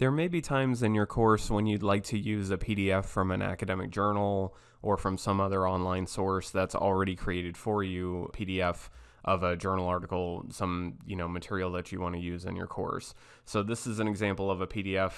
There may be times in your course when you'd like to use a PDF from an academic journal or from some other online source that's already created for you, PDF of a journal article, some, you know, material that you want to use in your course. So this is an example of a PDF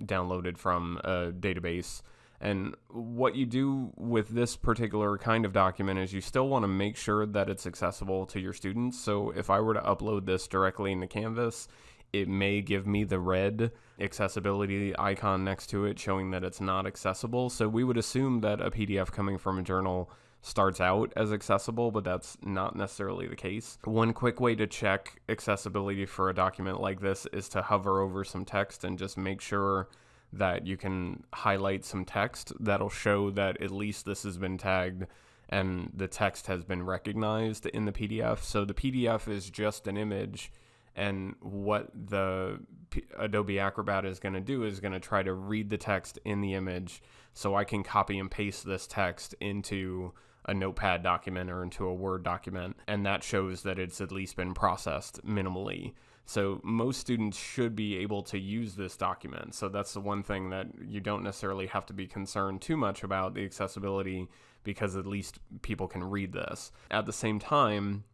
downloaded from a database. And what you do with this particular kind of document is you still want to make sure that it's accessible to your students. So if I were to upload this directly into Canvas, it may give me the red accessibility icon next to it showing that it's not accessible. So we would assume that a PDF coming from a journal starts out as accessible, but that's not necessarily the case. One quick way to check accessibility for a document like this is to hover over some text and just make sure that you can highlight some text that'll show that at least this has been tagged and the text has been recognized in the PDF. So the PDF is just an image and what the P Adobe Acrobat is going to do is going to try to read the text in the image so I can copy and paste this text into a notepad document or into a Word document, and that shows that it's at least been processed minimally. So most students should be able to use this document. So that's the one thing that you don't necessarily have to be concerned too much about the accessibility because at least people can read this. At the same time,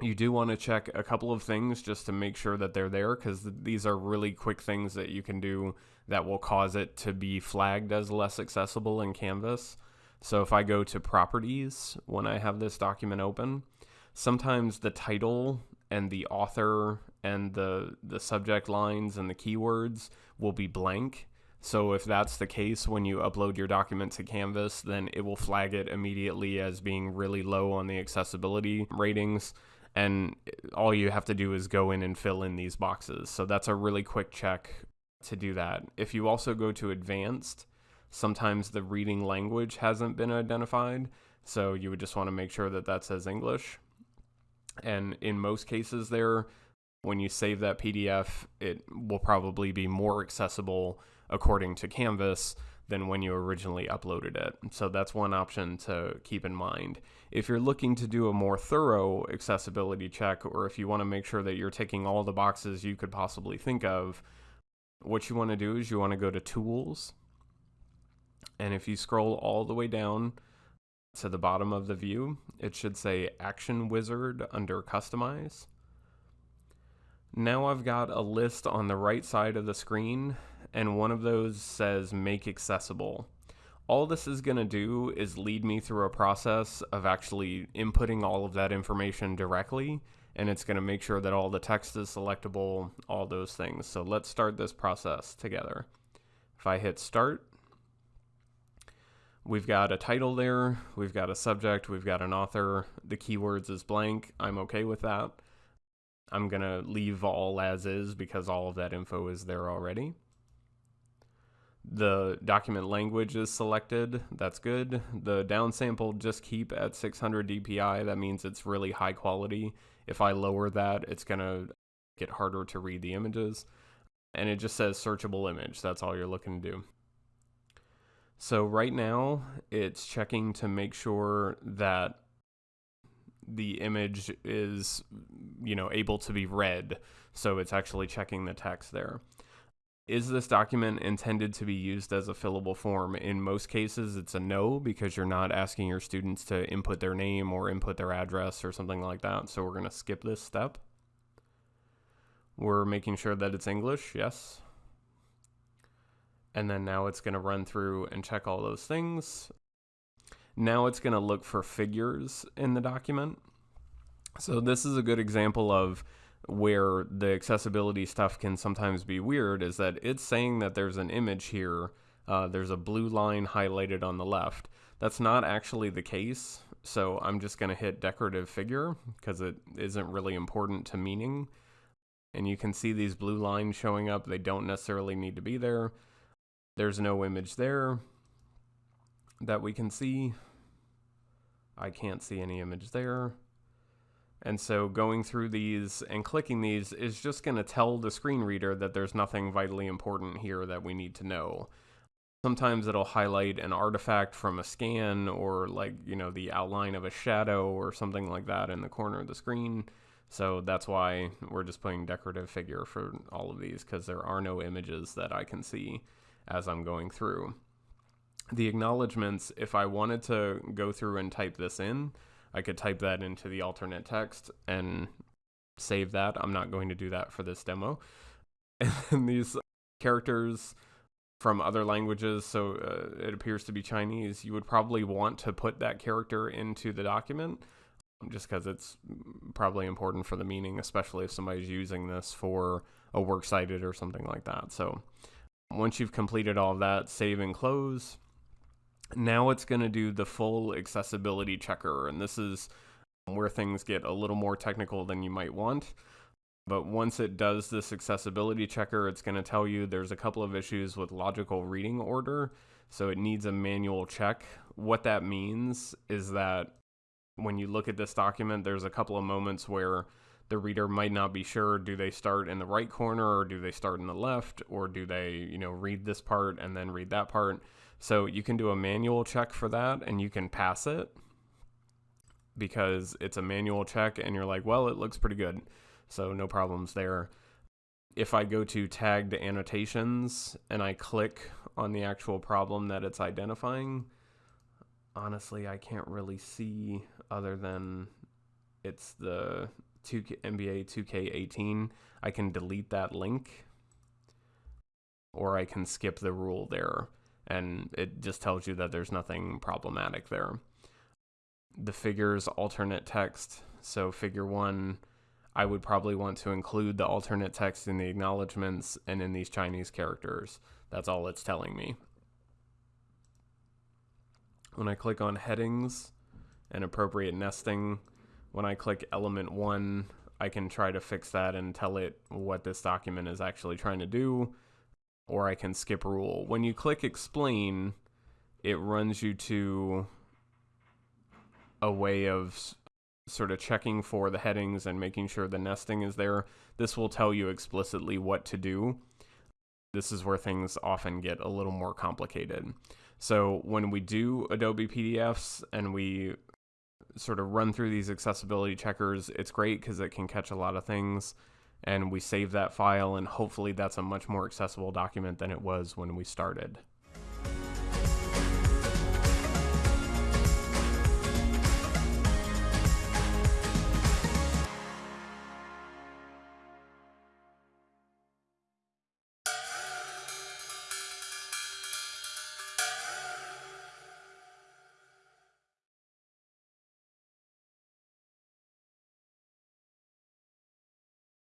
you do want to check a couple of things just to make sure that they're there because these are really quick things that you can do that will cause it to be flagged as less accessible in Canvas. So if I go to properties when I have this document open, sometimes the title and the author and the the subject lines and the keywords will be blank. So if that's the case when you upload your document to Canvas, then it will flag it immediately as being really low on the accessibility ratings and all you have to do is go in and fill in these boxes. So that's a really quick check to do that. If you also go to advanced, sometimes the reading language hasn't been identified. So you would just want to make sure that that says English. And in most cases there, when you save that PDF, it will probably be more accessible according to Canvas than when you originally uploaded it. So that's one option to keep in mind. If you're looking to do a more thorough accessibility check, or if you want to make sure that you're ticking all the boxes you could possibly think of, what you want to do is you want to go to Tools. And if you scroll all the way down to the bottom of the view, it should say Action Wizard under Customize. Now I've got a list on the right side of the screen and one of those says make accessible. All this is going to do is lead me through a process of actually inputting all of that information directly and it's going to make sure that all the text is selectable, all those things. So let's start this process together. If I hit start, we've got a title there, we've got a subject, we've got an author, the keywords is blank, I'm okay with that. I'm going to leave all as is because all of that info is there already. The document language is selected. That's good. The downsample just keep at 600 dpi. That means it's really high quality. If I lower that, it's going to get harder to read the images. And it just says searchable image. That's all you're looking to do. So right now, it's checking to make sure that the image is, you know, able to be read. So it's actually checking the text there. Is this document intended to be used as a fillable form? In most cases, it's a no because you're not asking your students to input their name or input their address or something like that. So we're going to skip this step. We're making sure that it's English, yes. And then now it's going to run through and check all those things. Now it's going to look for figures in the document. So this is a good example of where the accessibility stuff can sometimes be weird is that it's saying that there's an image here. Uh, there's a blue line highlighted on the left. That's not actually the case. So I'm just going to hit decorative figure because it isn't really important to meaning. And you can see these blue lines showing up. They don't necessarily need to be there. There's no image there that we can see. I can't see any image there. And so going through these and clicking these is just going to tell the screen reader that there's nothing vitally important here that we need to know. Sometimes it'll highlight an artifact from a scan or like, you know, the outline of a shadow or something like that in the corner of the screen. So that's why we're just putting decorative figure for all of these because there are no images that I can see as I'm going through. The acknowledgements, if I wanted to go through and type this in, I could type that into the alternate text and save that. I'm not going to do that for this demo. And these characters from other languages, so uh, it appears to be Chinese, you would probably want to put that character into the document just because it's probably important for the meaning, especially if somebody's using this for a works cited or something like that. So once you've completed all of that, save and close. Now it's going to do the full accessibility checker, and this is where things get a little more technical than you might want. But once it does this accessibility checker, it's going to tell you there's a couple of issues with logical reading order. So it needs a manual check. What that means is that when you look at this document, there's a couple of moments where the reader might not be sure do they start in the right corner or do they start in the left or do they, you know, read this part and then read that part. So you can do a manual check for that and you can pass it because it's a manual check and you're like, well, it looks pretty good. So no problems there. If I go to tagged annotations and I click on the actual problem that it's identifying, honestly, I can't really see other than it's the 2K, NBA 2K18. I can delete that link or I can skip the rule there and it just tells you that there's nothing problematic there. The figures alternate text. So figure one I would probably want to include the alternate text in the acknowledgments and in these Chinese characters. That's all it's telling me. When I click on headings and appropriate nesting, when I click element one, I can try to fix that and tell it what this document is actually trying to do, or I can skip rule. When you click explain, it runs you to a way of sort of checking for the headings and making sure the nesting is there, this will tell you explicitly what to do. This is where things often get a little more complicated. So when we do Adobe PDFs and we sort of run through these accessibility checkers, it's great because it can catch a lot of things and we save that file and hopefully that's a much more accessible document than it was when we started.